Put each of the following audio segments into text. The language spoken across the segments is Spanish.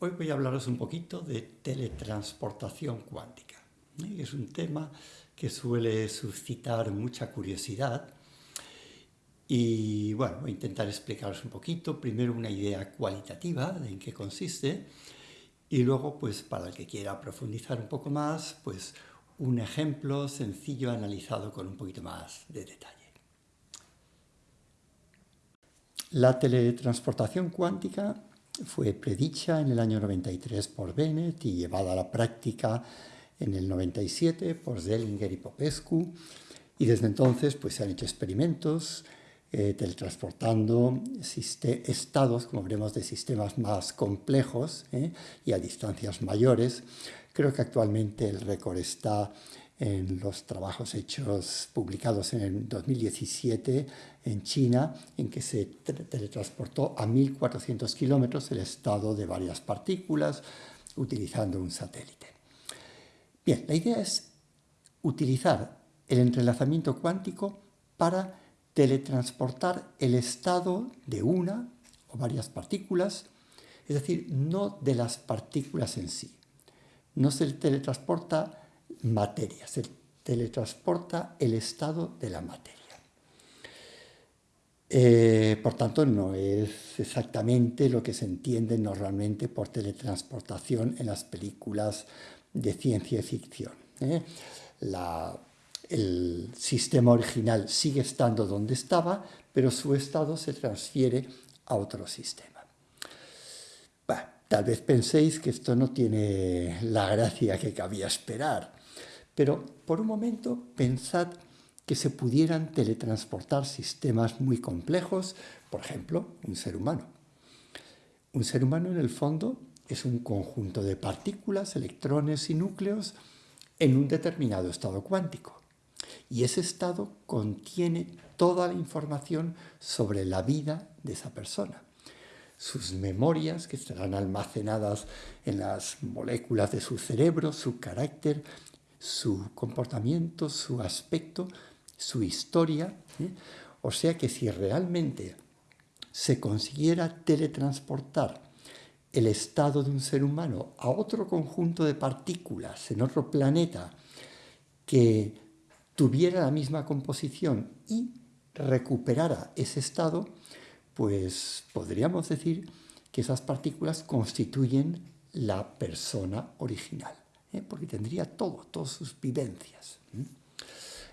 Hoy voy a hablaros un poquito de teletransportación cuántica. Es un tema que suele suscitar mucha curiosidad y bueno, voy a intentar explicaros un poquito, primero una idea cualitativa de en qué consiste y luego pues para el que quiera profundizar un poco más, pues un ejemplo sencillo analizado con un poquito más de detalle. La teletransportación cuántica fue predicha en el año 93 por Bennett y llevada a la práctica en el 97 por Zellinger y Popescu. Y desde entonces pues, se han hecho experimentos eh, teletransportando estados, como veremos, de sistemas más complejos eh, y a distancias mayores. Creo que actualmente el récord está en los trabajos hechos, publicados en el 2017 en China, en que se teletransportó a 1.400 kilómetros el estado de varias partículas utilizando un satélite. Bien, la idea es utilizar el entrelazamiento cuántico para teletransportar el estado de una o varias partículas, es decir, no de las partículas en sí. No se teletransporta materia, se teletransporta el estado de la materia. Eh, por tanto, no es exactamente lo que se entiende normalmente por teletransportación en las películas de ciencia ficción. ¿eh? el sistema original sigue estando donde estaba, pero su estado se transfiere a otro sistema. Tal vez penséis que esto no tiene la gracia que cabía esperar, pero por un momento pensad que se pudieran teletransportar sistemas muy complejos, por ejemplo, un ser humano. Un ser humano en el fondo es un conjunto de partículas, electrones y núcleos en un determinado estado cuántico. Y ese estado contiene toda la información sobre la vida de esa persona. Sus memorias, que estarán almacenadas en las moléculas de su cerebro, su carácter, su comportamiento, su aspecto, su historia. ¿eh? O sea que si realmente se consiguiera teletransportar el estado de un ser humano a otro conjunto de partículas en otro planeta que tuviera la misma composición y recuperara ese estado, pues podríamos decir que esas partículas constituyen la persona original. ¿eh? porque tendría todo, todas sus vivencias.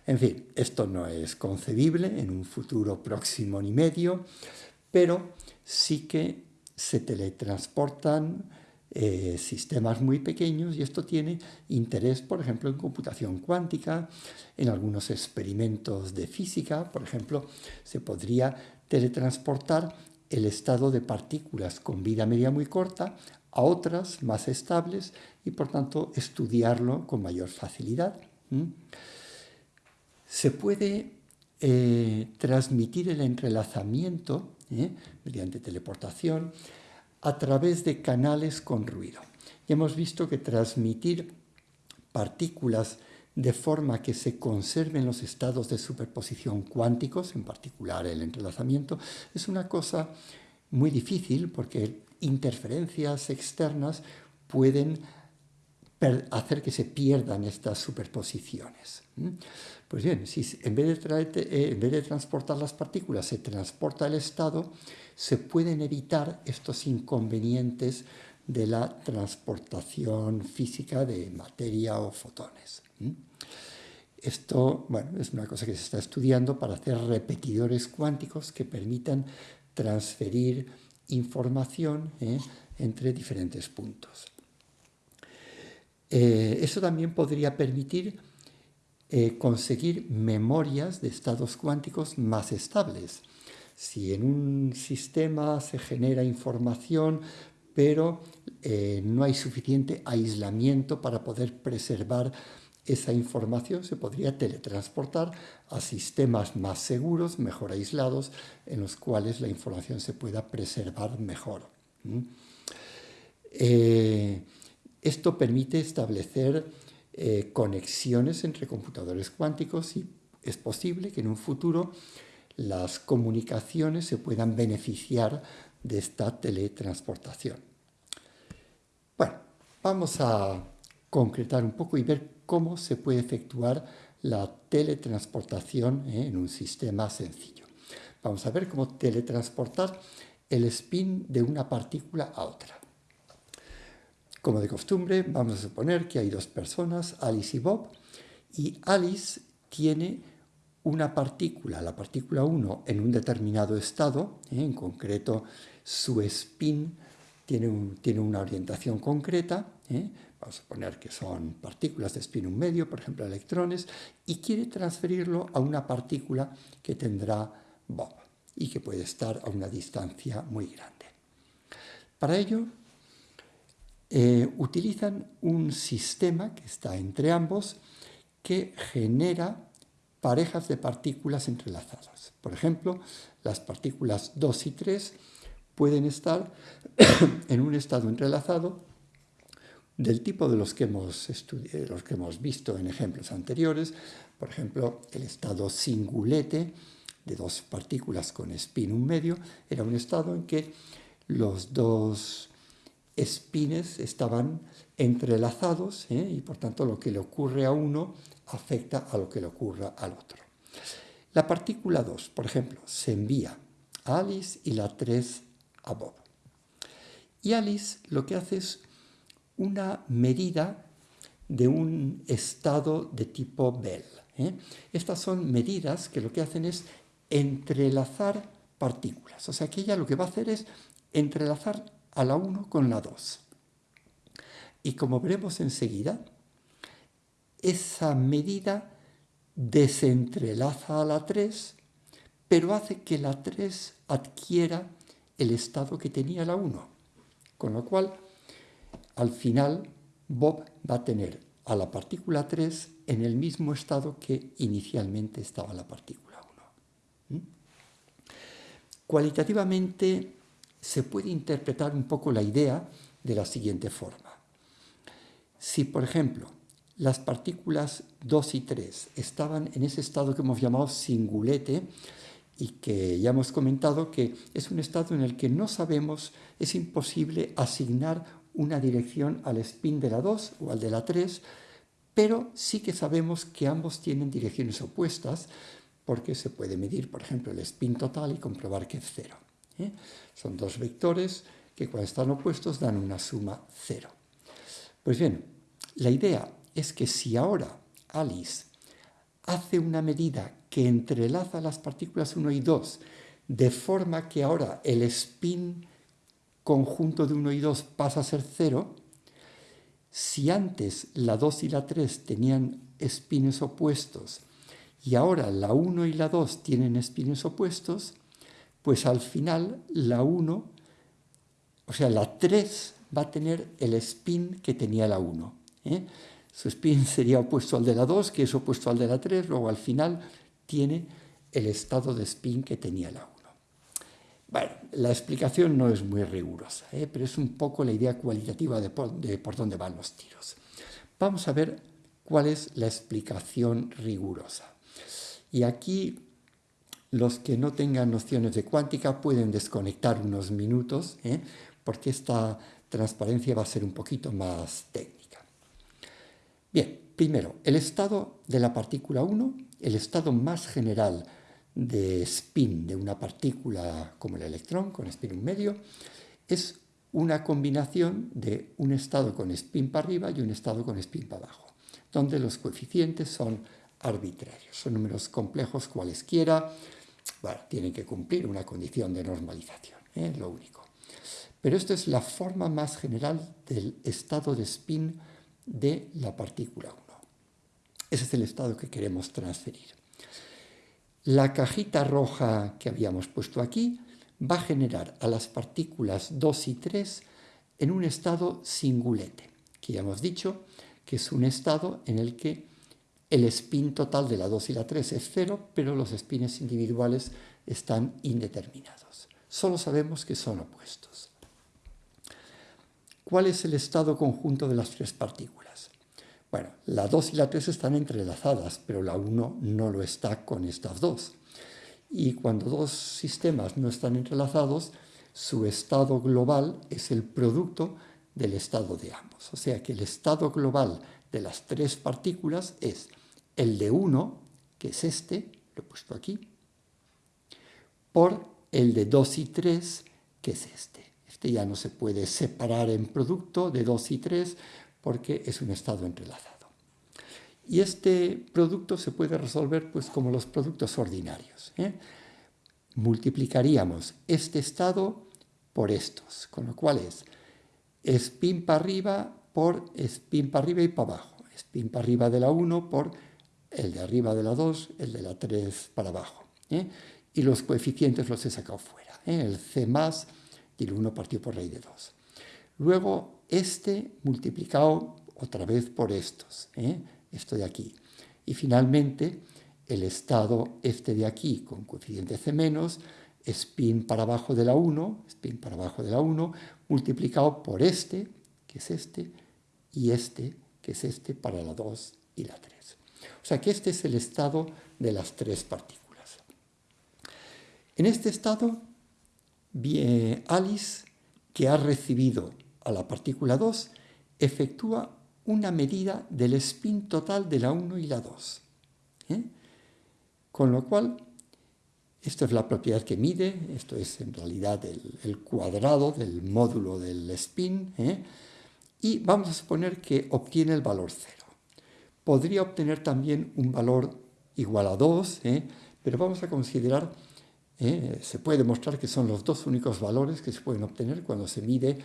En fin, esto no es concebible en un futuro próximo ni medio, pero sí que se teletransportan eh, sistemas muy pequeños y esto tiene interés, por ejemplo, en computación cuántica, en algunos experimentos de física, por ejemplo, se podría teletransportar el estado de partículas con vida media muy corta a otras más estables y por tanto estudiarlo con mayor facilidad. Se puede eh, transmitir el entrelazamiento ¿eh? mediante teleportación a través de canales con ruido. Y hemos visto que transmitir partículas de forma que se conserven los estados de superposición cuánticos, en particular el entrelazamiento, es una cosa muy difícil porque interferencias externas pueden hacer que se pierdan estas superposiciones. Pues bien, si en vez, de eh, en vez de transportar las partículas se transporta el estado, se pueden evitar estos inconvenientes de la transportación física de materia o fotones. Esto bueno, es una cosa que se está estudiando para hacer repetidores cuánticos que permitan transferir información ¿eh? entre diferentes puntos. Eh, eso también podría permitir eh, conseguir memorias de estados cuánticos más estables. Si en un sistema se genera información, pero no hay suficiente aislamiento para poder preservar esa información se podría teletransportar a sistemas más seguros, mejor aislados, en los cuales la información se pueda preservar mejor. Eh, esto permite establecer eh, conexiones entre computadores cuánticos y es posible que en un futuro las comunicaciones se puedan beneficiar de esta teletransportación. Bueno, vamos a concretar un poco y ver cómo se puede efectuar la teletransportación ¿eh? en un sistema sencillo. Vamos a ver cómo teletransportar el spin de una partícula a otra. Como de costumbre, vamos a suponer que hay dos personas, Alice y Bob, y Alice tiene una partícula, la partícula 1, en un determinado estado, ¿eh? en concreto su spin tiene, una orientación concreta, ¿eh? Vamos a suponer que son partículas de un medio, por ejemplo electrones, y quiere transferirlo a una partícula que tendrá Bob y que puede estar a una distancia muy grande. Para ello, eh, utilizan un sistema que está entre ambos que genera parejas de partículas entrelazadas. Por ejemplo, las partículas 2 y 3 pueden estar en un estado entrelazado del tipo de los que, hemos los que hemos visto en ejemplos anteriores, por ejemplo, el estado singulete de dos partículas con spin un medio, era un estado en que los dos spines estaban entrelazados ¿eh? y por tanto lo que le ocurre a uno afecta a lo que le ocurra al otro. La partícula 2, por ejemplo, se envía a Alice y la 3 a Bob. Y Alice lo que hace es una medida de un estado de tipo Bell. ¿eh? Estas son medidas que lo que hacen es entrelazar partículas. O sea que ella lo que va a hacer es entrelazar a la 1 con la 2. Y como veremos enseguida, esa medida desentrelaza a la 3, pero hace que la 3 adquiera el estado que tenía la 1. Con lo cual, al final, Bob va a tener a la partícula 3 en el mismo estado que inicialmente estaba la partícula 1. ¿Mm? Cualitativamente se puede interpretar un poco la idea de la siguiente forma. Si, por ejemplo, las partículas 2 y 3 estaban en ese estado que hemos llamado singulete, y que ya hemos comentado que es un estado en el que no sabemos, es imposible asignar una dirección al spin de la 2 o al de la 3, pero sí que sabemos que ambos tienen direcciones opuestas porque se puede medir, por ejemplo, el spin total y comprobar que es cero. ¿eh? Son dos vectores que cuando están opuestos dan una suma cero. Pues bien, la idea es que si ahora Alice hace una medida que entrelaza las partículas 1 y 2, de forma que ahora el spin conjunto de 1 y 2 pasa a ser 0, si antes la 2 y la 3 tenían spines opuestos y ahora la 1 y la 2 tienen spines opuestos, pues al final la 1, o sea, la 3 va a tener el spin que tenía la 1. ¿eh? Su spin sería opuesto al de la 2, que es opuesto al de la 3, luego al final tiene el estado de spin que tenía la 1. Bueno, la explicación no es muy rigurosa, ¿eh? pero es un poco la idea cualitativa de por, dónde van los tiros. Vamos a ver cuál es la explicación rigurosa. Y aquí los que no tengan nociones de cuántica pueden desconectar unos minutos, ¿eh? porque esta transparencia va a ser un poquito más técnica. Bien, primero, el estado de la partícula 1 el estado más general de spin de una partícula como el electrón, con spin un medio, es una combinación de un estado con spin para arriba y un estado con spin para abajo, donde los coeficientes son arbitrarios, son números complejos cualesquiera, bueno, tienen que cumplir una condición de normalización, es ¿eh? lo único. Pero esto es la forma más general del estado de spin de la partícula 1. Ese es el estado que queremos transferir. La cajita roja que habíamos puesto aquí va a generar a las partículas 2 y 3 en un estado singulete, que ya hemos dicho que es un estado en el que el spin total de la 2 y la 3 es cero, pero los spines individuales están indeterminados. Solo sabemos que son opuestos. ¿Cuál es el estado conjunto de las tres partículas? Bueno, la 2 y la 3 están entrelazadas, pero la 1 no lo está con estas dos. Y cuando dos sistemas no están entrelazados, su estado global es el producto del estado de ambos. O sea que el estado global de las tres partículas es el de 1, que es este, lo he puesto aquí, por el de 2 y 3, que es este. Este ya no se puede separar en producto de 2 y 3 porque es un estado entrelazado. Y este producto se puede resolver pues, como los productos ordinarios. ¿eh? Multiplicaríamos este estado por estos, con lo cual es spin para arriba por spin para arriba y para abajo. Spin para arriba de la 1 por el de arriba de la 2, el de la 3 para abajo. ¿eh? Y los coeficientes los he sacado fuera. ¿eh? El C más y el 1 partido por raíz de 2. Luego este multiplicado otra vez por estos, ¿eh? esto de aquí. Y finalmente el estado este de aquí con coeficiente C menos, spin para abajo de la 1, spin para abajo de la 1, multiplicado por este, que es este, y este, que es este para la 2 y la 3. O sea que este es el estado de las tres partículas. En este estado, Alice, que ha recibido a la partícula 2, efectúa una medida del spin total de la 1 y la 2. ¿eh? Con lo cual, esto es la propiedad que mide, esto es en realidad el, cuadrado del módulo del spin, ¿eh? y vamos a suponer que obtiene el valor 0. Podría obtener también un valor igual a 2, ¿eh? pero vamos a considerar, se puede demostrar que son los dos únicos valores que se pueden obtener cuando se mide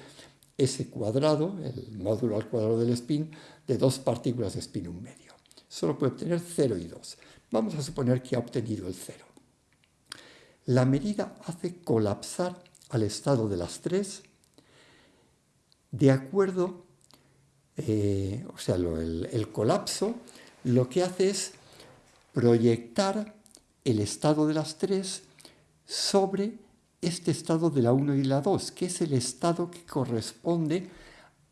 ese cuadrado, el módulo al cuadrado del spin, de dos partículas de spin un medio. Solo puede obtener 0 y 2. Vamos a suponer que ha obtenido el 0. La medida hace colapsar al estado de las tres de acuerdo, eh, o sea, el, el colapso lo que hace es proyectar el estado de las tres sobre este estado de la 1 y la 2, que es el estado que corresponde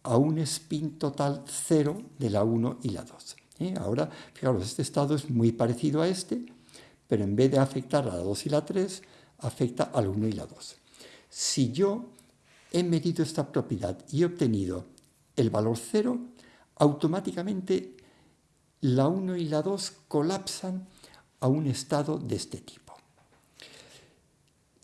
a un spin total 0 de la 1 y la 2. ¿eh? Ahora, fijaros, este estado es muy parecido a este, pero en vez de afectar a la 2 y la 3, afecta al 1 y la 2. Si yo he medido esta propiedad y he obtenido el valor 0, automáticamente la 1 y la 2 colapsan a un estado de este tipo.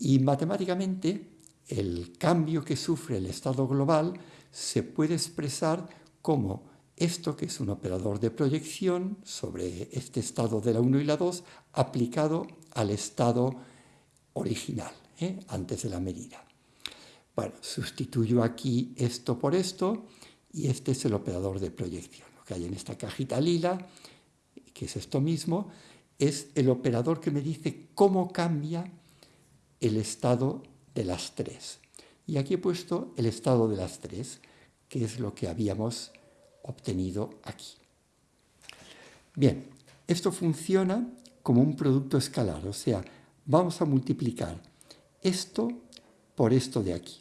Y matemáticamente el cambio que sufre el estado global se puede expresar como esto que es un operador de proyección sobre este estado de la 1 y la 2 aplicado al estado original, ¿eh? antes de la medida. Bueno, sustituyo aquí esto por esto y este es el operador de proyección. Lo que hay en esta cajita lila, que es esto mismo, es el operador que me dice cómo cambia el estado de las tres. Y aquí he puesto el estado de las tres, que es lo que habíamos obtenido aquí. Bien, esto funciona como un producto escalar, o sea, vamos a multiplicar esto por esto de aquí.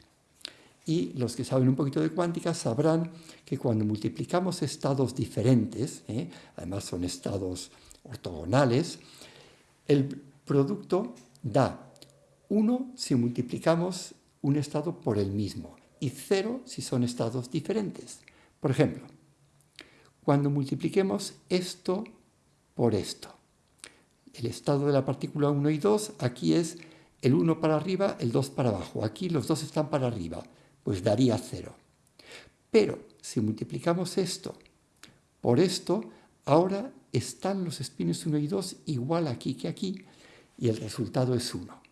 Y los que saben un poquito de cuántica sabrán que cuando multiplicamos estados diferentes, ¿eh? además son estados ortogonales, el producto da 1 si multiplicamos un estado por el mismo y 0 si son estados diferentes. Por ejemplo, cuando multipliquemos esto por esto, el estado de la partícula 1 y 2, aquí es el 1 para arriba, el 2 para abajo. Aquí los dos están para arriba, pues daría 0. Pero si multiplicamos esto por esto, ahora están los espines 1 y 2 igual aquí que aquí, y el resultado es 1.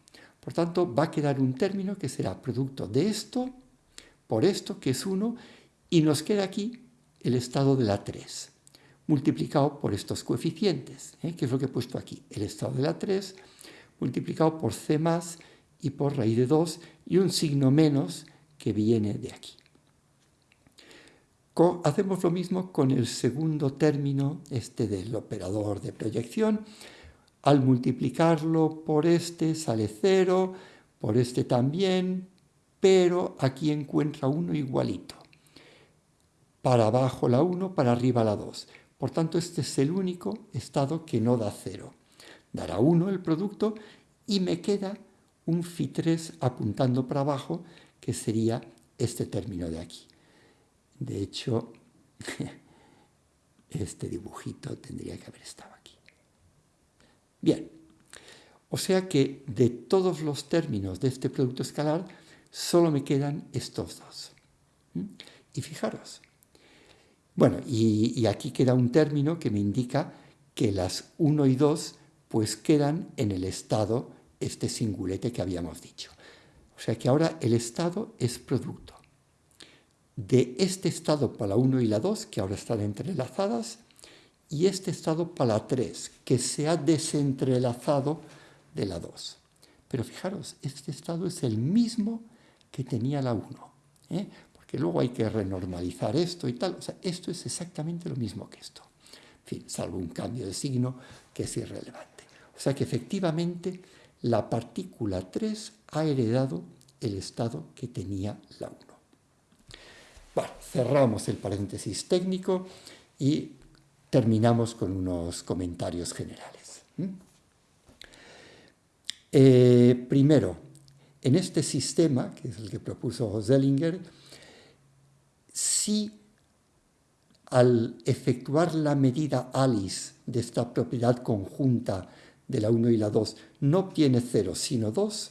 Por tanto, va a quedar un término que será producto de esto por esto, que es 1, y nos queda aquí el estado de la 3, multiplicado por estos coeficientes, ¿eh? que es lo que he puesto aquí, el estado de la 3, multiplicado por c más y por raíz de 2, y un signo menos que viene de aquí. hacemos lo mismo con el segundo término, este del operador de proyección, al multiplicarlo por este sale 0, por este también, pero aquí encuentra uno igualito. Para abajo la 1, para arriba la 2. Por tanto, este es el único estado que no da 0. Dará 1 el producto y me queda un phi3 apuntando para abajo, que sería este término de aquí. De hecho, este dibujito tendría que haber estado aquí. Bien, o sea que de todos los términos de este producto escalar, solo me quedan estos dos. ¿Mm? Y fijaros, bueno, y, aquí queda un término que me indica que las 1 y 2 pues quedan en el estado, este singulete que habíamos dicho. O sea que ahora el estado es producto de este estado para la 1 y la 2, que ahora están entrelazadas, y este estado para la 3, que se ha desentrelazado de la 2. Pero fijaros, este estado es el mismo que tenía la 1, ¿eh? porque luego hay que renormalizar esto y tal. O sea, esto es exactamente lo mismo que esto. En fin, salvo un cambio de signo que es irrelevante. O sea que efectivamente la partícula 3 ha heredado el estado que tenía la 1. Bueno, cerramos el paréntesis técnico y terminamos con unos comentarios generales. Eh, primero, en este sistema, que es el que propuso Zellinger, si al efectuar la medida Alice de esta propiedad conjunta de la 1 y la 2 no obtiene 0 sino 2,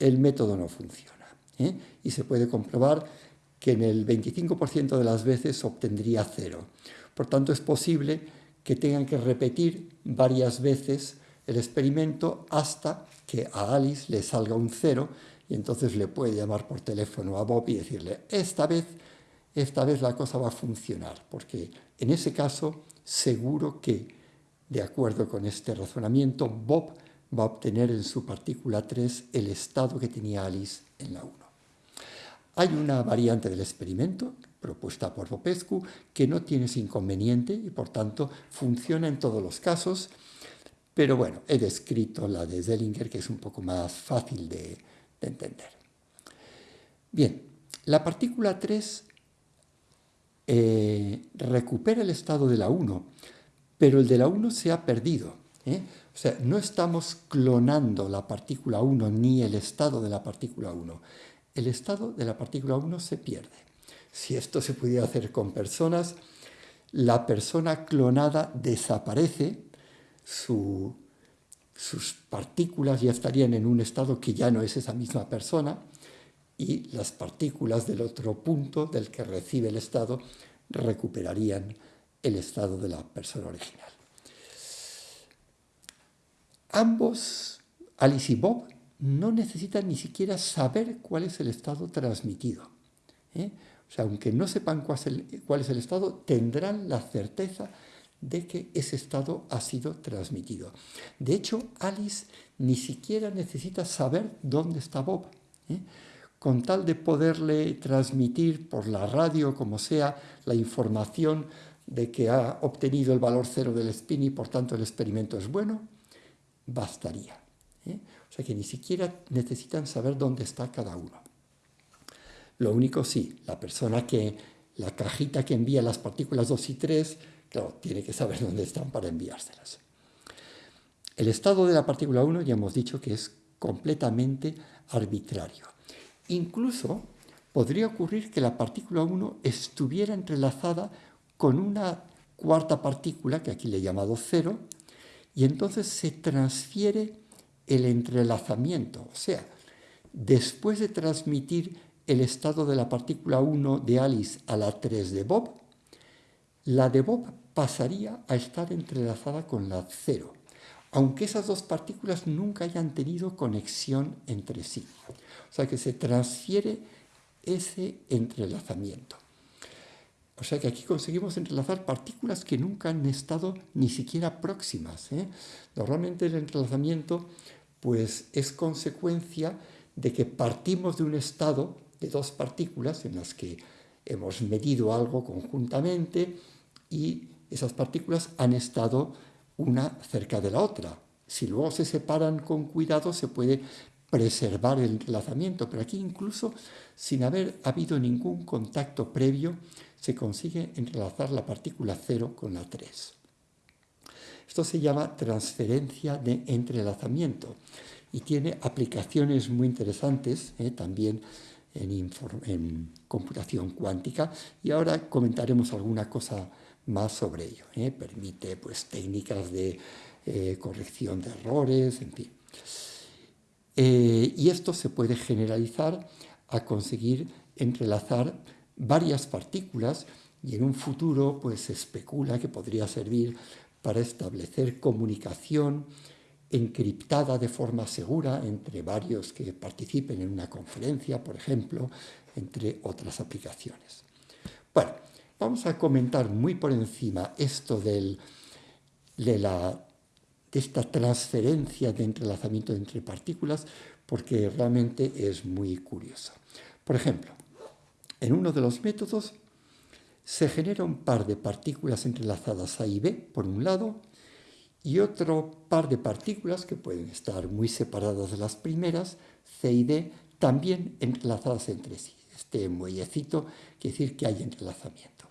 el método no funciona. ¿eh? Y se puede comprobar que en el 25% de las veces obtendría 0. Por tanto, es posible que tengan que repetir varias veces el experimento hasta que a Alice le salga un 0 y entonces le puede llamar por teléfono a Bob y decirle, esta vez, esta vez la cosa va a funcionar, porque en ese caso seguro que, de acuerdo con este razonamiento, Bob va a obtener en su partícula 3 el estado que tenía Alice en la 1. Hay una variante del experimento propuesta por Popescu que no tiene ese inconveniente y por tanto funciona en todos los casos pero bueno, he descrito la de Zellinger, que es un poco más fácil de, entender. Bien, la partícula 3 eh, recupera el estado de la 1, pero el de la 1 se ha perdido. ¿eh? O sea, no estamos clonando la partícula 1 ni el estado de la partícula 1. El estado de la partícula 1 se pierde. Si esto se pudiera hacer con personas, la persona clonada desaparece sus partículas ya estarían en un estado que ya no es esa misma persona y las partículas del otro punto del que recibe el estado recuperarían el estado de la persona original. Ambos, Alice y Bob, no necesitan ni siquiera saber cuál es el estado transmitido. ¿eh? Sea, aunque no sepan cuál es, el, cuál es el estado, tendrán la certeza de que ese estado ha sido transmitido. De hecho, Alice ni siquiera necesita saber dónde está Bob. ¿eh? Con tal de poderle transmitir por la radio, como sea, la información de que ha obtenido el valor cero del spin y por tanto el experimento es bueno, bastaría. ¿eh? O sea que ni siquiera necesitan saber dónde está cada uno. Lo único sí, la persona que, la cajita que envía las partículas 2 y 3, Claro, tiene que saber dónde están para enviárselas. El estado de la partícula 1 ya hemos dicho que es completamente arbitrario. Incluso podría ocurrir que la partícula 1 estuviera entrelazada con una cuarta partícula, que aquí le he llamado 0, y entonces se transfiere el entrelazamiento. O sea, después de transmitir el estado de la partícula 1 de Alice a la 3 de Bob, la de Bob pasaría a estar entrelazada con la cero, aunque esas dos partículas nunca hayan tenido conexión entre sí. O sea que se transfiere ese entrelazamiento. O sea que aquí conseguimos entrelazar partículas que nunca han estado ni siquiera próximas. ¿eh? Normalmente el entrelazamiento pues, es consecuencia de que partimos de un estado dos partículas en las que hemos medido algo conjuntamente y esas partículas han estado una cerca de la otra. Si luego se separan con cuidado se puede preservar el entrelazamiento, pero aquí incluso sin haber habido ningún contacto previo se consigue entrelazar la partícula 0 con la 3. Esto se llama transferencia de entrelazamiento y tiene aplicaciones muy interesantes, eh, también en, computación cuántica y ahora comentaremos alguna cosa más sobre ello. ¿eh? Permite pues, técnicas de eh, corrección de errores, en fin. Eh, y esto se puede generalizar a conseguir entrelazar varias partículas y en un futuro pues se especula que podría servir para establecer comunicación encriptada de forma segura entre varios que participen en una conferencia, por ejemplo, entre otras aplicaciones. Bueno, vamos a comentar muy por encima esto de, la, de esta transferencia de entrelazamiento entre partículas porque realmente es muy curioso. Por ejemplo, en uno de los métodos se genera un par de partículas entrelazadas A y B, por un lado, y otro par de partículas que pueden estar muy separadas de las primeras, C y D, también entrelazadas entre sí. Este muellecito quiere decir que hay entrelazamiento.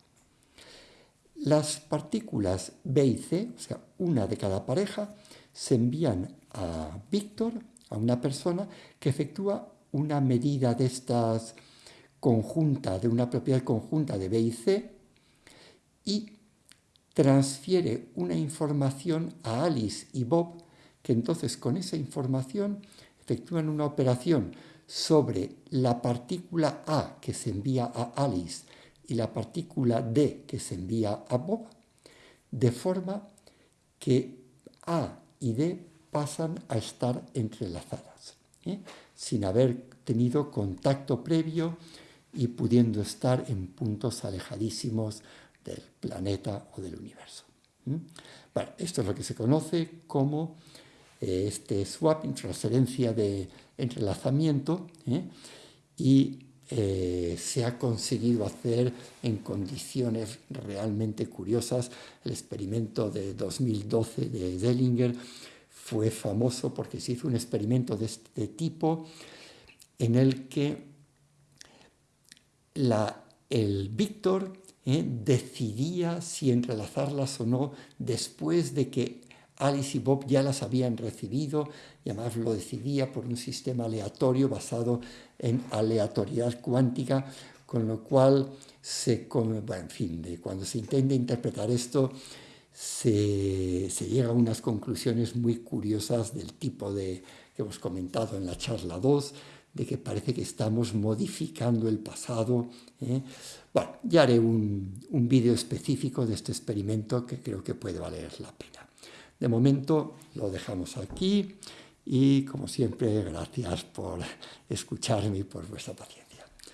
Las partículas B y C, o sea, una de cada pareja, se envían a Víctor, a una persona que efectúa una medida de estas conjunta, de una propiedad conjunta de B y C, y transfiere una información a Alice y Bob, que entonces con esa información efectúan una operación sobre la partícula A que se envía a Alice y la partícula D que se envía a Bob, de forma que A y D pasan a estar entrelazadas, ¿eh? sin haber tenido contacto previo y pudiendo estar en puntos alejadísimos del planeta o del universo. Bueno, esto es lo que se conoce como eh, este swapping, transferencia de entrelazamiento, ¿eh? y eh, se ha conseguido hacer en condiciones realmente curiosas. El experimento de 2012 de Dellinger fue famoso porque se hizo un experimento de este tipo en el que el Víctor ¿eh? decidía si entrelazarlas o no después de que Alice y Bob ya las habían recibido y además lo decidía por un sistema aleatorio basado en aleatoriedad cuántica, con lo cual se, en fin, cuando se intenta interpretar esto, se, se, llega a unas conclusiones muy curiosas del tipo de, que hemos comentado en la charla 2, de que parece que estamos modificando el pasado. ¿eh? Bueno, ya haré un, un vídeo específico de este experimento que creo que puede valer la pena. De momento lo dejamos aquí y como siempre gracias por escucharme y por vuestra paciencia.